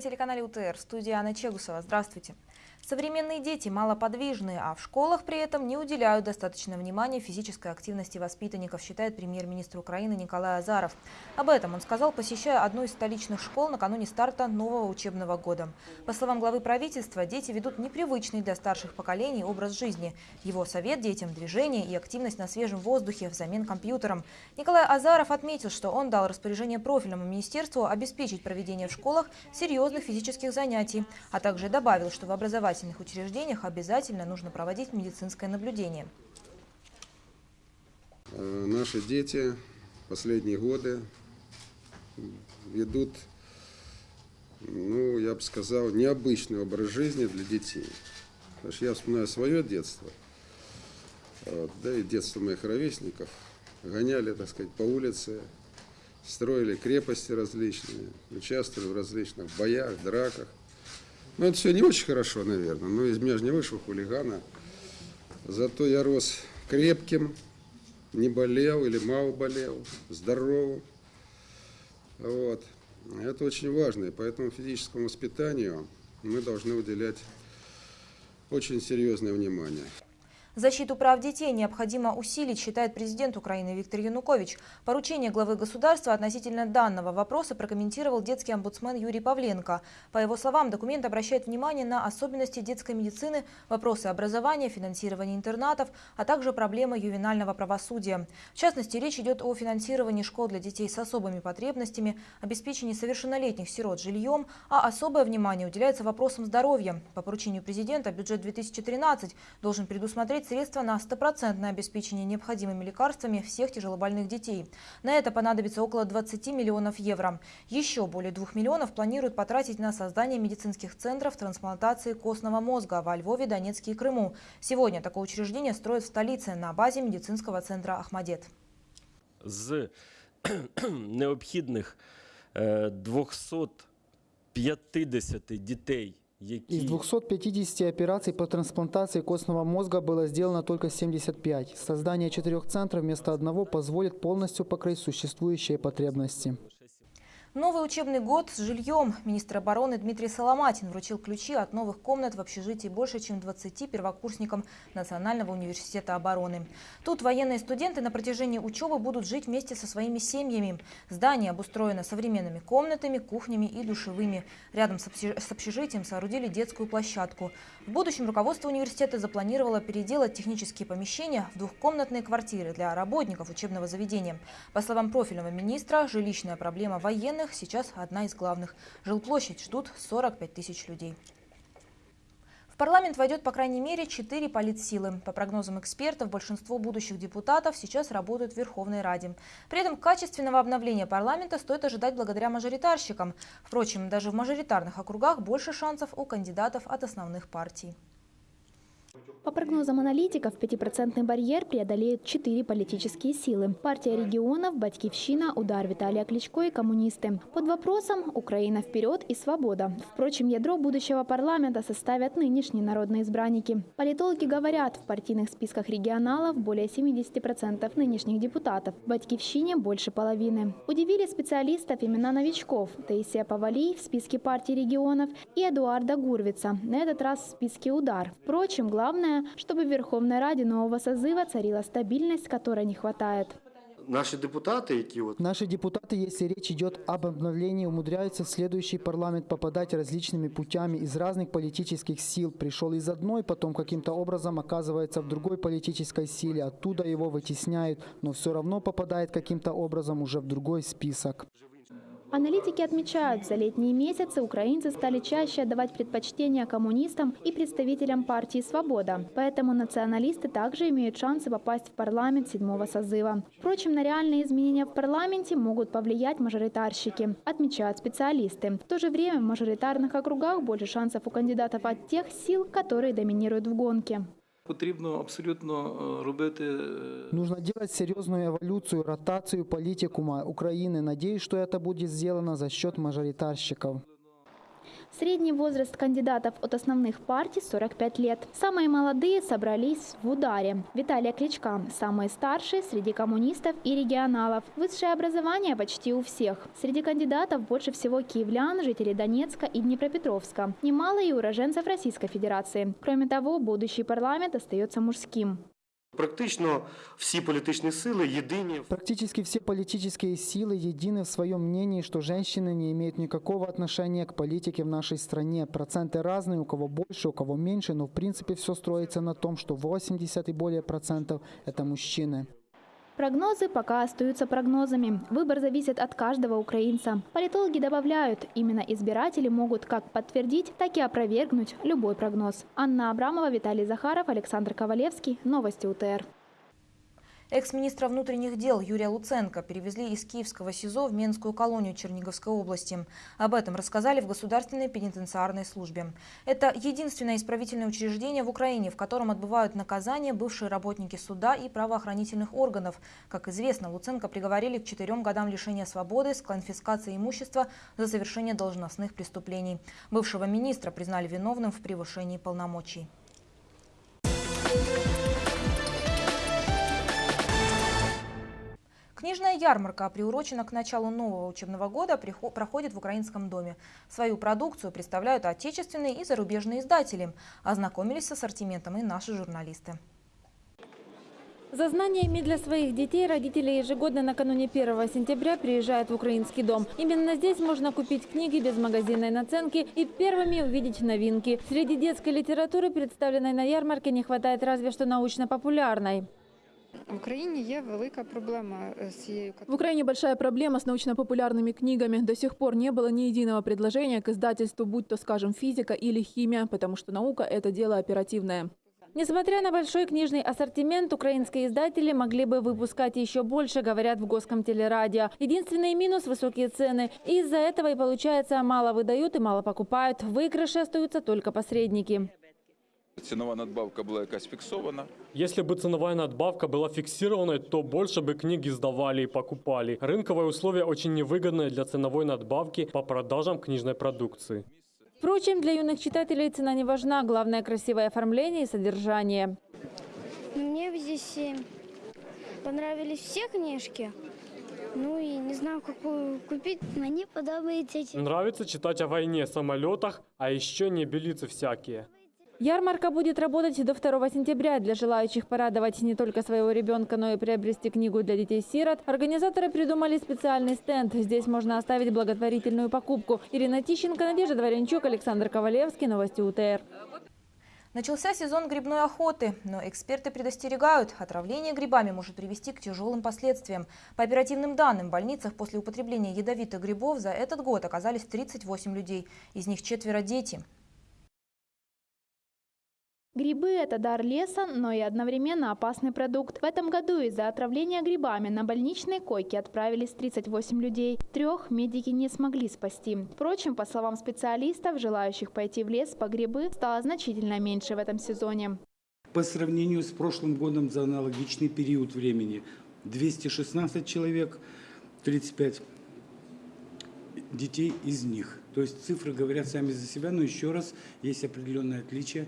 на телеканале УТР. В студии Анна Чегусова. Здравствуйте. Современные дети малоподвижны, а в школах при этом не уделяют достаточно внимания физической активности воспитанников, считает премьер-министр Украины Николай Азаров. Об этом он сказал, посещая одну из столичных школ накануне старта нового учебного года. По словам главы правительства, дети ведут непривычный для старших поколений образ жизни. Его совет детям – движение и активность на свежем воздухе взамен компьютерам. Николай Азаров отметил, что он дал распоряжение профильному министерству обеспечить проведение в школах серьезных физических занятий, а также добавил, что в образовании образовательных учреждениях обязательно нужно проводить медицинское наблюдение. Э, наши дети последние годы ведут, ну, я бы сказал, необычный образ жизни для детей. Потому что я вспоминаю свое детство, да и детство моих ровесников. Гоняли, так сказать, по улице, строили крепости различные, участвовали в различных боях, драках. Ну, это все не очень хорошо, наверное. Но из меня же не вышел хулигана. Зато я рос крепким, не болел или мало болел, здоровым. Вот. Это очень важно, и поэтому физическому воспитанию мы должны уделять очень серьезное внимание. Защиту прав детей необходимо усилить, считает президент Украины Виктор Янукович. Поручение главы государства относительно данного вопроса прокомментировал детский омбудсмен Юрий Павленко. По его словам, документ обращает внимание на особенности детской медицины, вопросы образования, финансирования интернатов, а также проблемы ювенального правосудия. В частности, речь идет о финансировании школ для детей с особыми потребностями, обеспечении совершеннолетних сирот жильем, а особое внимание уделяется вопросам здоровья. По поручению президента бюджет 2013 должен предусмотреть выделить средства на стопроцентное обеспечение необходимыми лекарствами всех тяжелобольных детей. На это понадобится около 20 миллионов евро. Еще более 2 миллионов планируют потратить на создание медицинских центров трансплантации костного мозга во Львове, Донецке и Крыму. Сегодня такое учреждение строят в столице на базе медицинского центра «Ахмадет». З необхідних 250 дітей из 250 операций по трансплантации костного мозга было сделано только 75. Создание четырех центров вместо одного позволит полностью покрыть существующие потребности. Новый учебный год с жильем. Министр обороны Дмитрий Соломатин вручил ключи от новых комнат в общежитии больше, чем 20 первокурсникам Национального университета обороны. Тут военные студенты на протяжении учебы будут жить вместе со своими семьями. Здание обустроено современными комнатами, кухнями и душевыми. Рядом с общежитием соорудили детскую площадку. В будущем руководство университета запланировало переделать технические помещения в двухкомнатные квартиры для работников учебного заведения. По словам профильного министра, жилищная проблема военных военных сейчас одна из главных. Жилплощадь ждут 45 тысяч людей. В парламент войдет по крайней мере четыре политсилы. По прогнозам экспертов, большинство будущих депутатов сейчас работают в Верховной Раде. При этом качественного обновления парламента стоит ожидать благодаря мажоритарщикам. Впрочем, даже в мажоритарных округах больше шансов у кандидатов от основных партий. По прогнозам аналитиков, 5% барьер преодолеют четыре политические силы. Партия регионов, Батькивщина, Удар Виталия Кличко и коммунисты. Под вопросом «Украина вперед» и «Свобода». Впрочем, ядро будущего парламента составят нынешние народные избранники. Политологи говорят, в партийных списках регионалов более 70% нынешних депутатов, в Батькивщине больше половины. Удивили специалистов имена новичков – Таисия Павалий в списке партии регионов и Эдуарда Гурвица, на этот раз в списке «Удар». Впрочем, главное Чтобы в Верховной Раде нового созыва царила стабильность, которой не хватает. Наши депутаты, які вот Наши депутаты, если речь идет об обновлении, умудряются в следующий парламент попадать различными путями из разных политических сил. Пришел из одной, потом каким-то образом оказывается в другой политической силе, оттуда его вытесняют, но все равно попадает каким-то образом уже в другой список. Аналитики отмечают, за летние месяцы украинцы стали чаще отдавать предпочтение коммунистам и представителям партии «Свобода». Поэтому националисты также имеют шансы попасть в парламент седьмого созыва. Впрочем, на реальные изменения в парламенте могут повлиять мажоритарщики, отмечают специалисты. В то же время в мажоритарных округах больше шансов у кандидатов от тех сил, которые доминируют в гонке. Нужно делать серьезную эволюцию, ротацию политикума Украины. Надеюсь, что это будет сделано за счет мажоритарщиков. Средний возраст кандидатов от основных партий – 45 лет. Самые молодые собрались в ударе. Виталия Кличка. Самые старшие среди коммунистов и регионалов. Высшее образование почти у всех. Среди кандидатов больше всего киевлян, жителей Донецка и Днепропетровска. Немало и уроженцев Российской Федерации. Кроме того, будущий парламент остается мужским. Практично всі політичні сили єдині. Практически все политические силы едины в своем мнении, что женщины не имеют никакого отношения к политике в нашей стране. Проценты разные, у кого больше, у кого меньше, но в принципе все строится на том, что 80 и более процентов – это мужчины. Прогнозы пока остаются прогнозами. Выбор зависит от каждого украинца. Политологи добавляют, именно избиратели могут как подтвердить, так и опровергнуть любой прогноз. Анна Абрамова, Виталий Захаров, Александр Ковалевский. Новости УТР. Экс-министра внутренних дел Юрия Луценко перевезли из Киевского СИЗО в Менскую колонию Черниговской области. Об этом рассказали в Государственной пенитенциарной службе. Это единственное исправительное учреждение в Украине, в котором отбывают наказания бывшие работники суда и правоохранительных органов. Как известно, Луценко приговорили к четырем годам лишения свободы с конфискацией имущества за совершение должностных преступлений. Бывшего министра признали виновным в превышении полномочий. Книжная ярмарка, приурочена к началу нового учебного года, проходит в Украинском доме. Свою продукцию представляют отечественные и зарубежные издатели. Ознакомились с ассортиментом и наши журналисты. За знаниями для своих детей родители ежегодно накануне 1 сентября приезжают в Украинский дом. Именно здесь можно купить книги без магазинной наценки и первыми увидеть новинки. Среди детской литературы, представленной на ярмарке, не хватает разве что научно-популярной. В Україні є велика проблема е, з цією В Украине большая проблема с научно-популярными книгами. До сих пор не было ни единого предложения к издательству, будь то, скажем, физика или химия, потому что наука – это дело оперативное. Несмотря на большой книжный ассортимент, украинские издатели могли бы выпускать еще больше, говорят в Госком телерадио. Единственный минус – высокие цены. Из-за этого и получается мало выдают и мало покупают. В выигрыше остаются только посредники. Цінова надбавка була якась фіксована. Если бы ценовая надбавка была фиксированной, то больше бы книги сдавали и покупали. Рынковые условия очень невыгодные для ценовой надбавки по продажам книжной продукции. Впрочем, для юных читателей цена не важна. Главное – красивое оформление и содержание. Мне здесь э, понравились все книжки. Ну и не знаю, какую купить. Мне подобається Нравится читать о войне, самолетах, а еще небелицы всякие. Ярмарка будет работать до 2 сентября. Для желающих порадовать не только своего ребенка, но и приобрести книгу для детей-сирот, организаторы придумали специальный стенд. Здесь можно оставить благотворительную покупку. Ирина Тищенко, Надежда Дворянчук, Александр Ковалевский. Новости УТР. Начался сезон грибной охоты, но эксперты предостерегают, отравление грибами может привести к тяжелым последствиям. По оперативным данным, в больницах после употребления ядовитых грибов за этот год оказались 38 людей, из них четверо дети. Грибы – это дар леса, но и одновременно опасный продукт. В этом году из-за отравления грибами на больничной койке отправились 38 людей. Трех медики не смогли спасти. Впрочем, по словам специалистов, желающих пойти в лес по грибы стало значительно меньше в этом сезоне. По сравнению с прошлым годом за аналогичный период времени 216 человек, 35 детей из них. То есть цифры говорят сами за себя, но еще раз есть определенное отличие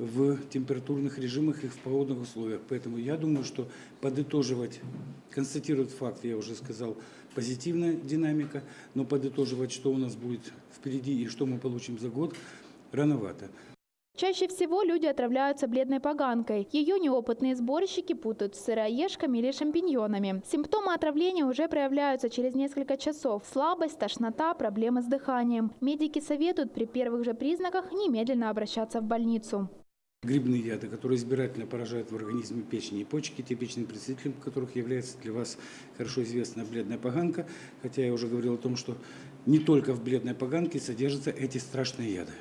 в температурных режимах и в погодных условиях. Поэтому я думаю, что подытоживать, констатировать факт, я уже сказал, позитивная динамика, но подытоживать, что у нас будет впереди и что мы получим за год, рановато. Чаще всего люди отравляются бледной поганкой. Ее неопытные сборщики путают с сыроежками или шампиньонами. Симптомы отравления уже проявляются через несколько часов. Слабость, тошнота, проблемы с дыханием. Медики советуют при первых же признаках немедленно обращаться в больницу. Грибные яды, которые избирательно поражают в организме печени и почки, типичным представителем которых является для вас хорошо известная бледная поганка, хотя я уже говорил о том, что не только в бледной поганке содержатся эти страшные яды.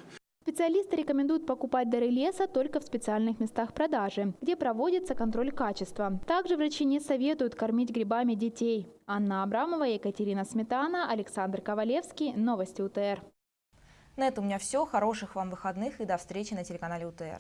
Специалисты рекомендуют покупать дары леса только в специальных местах продажи, где проводится контроль качества. Также врачи не советуют кормить грибами детей. Анна Абрамова, Екатерина Сметана, Александр Ковалевский. Новости УТР. На этом у меня все. Хороших вам выходных и до встречи на телеканале УТР.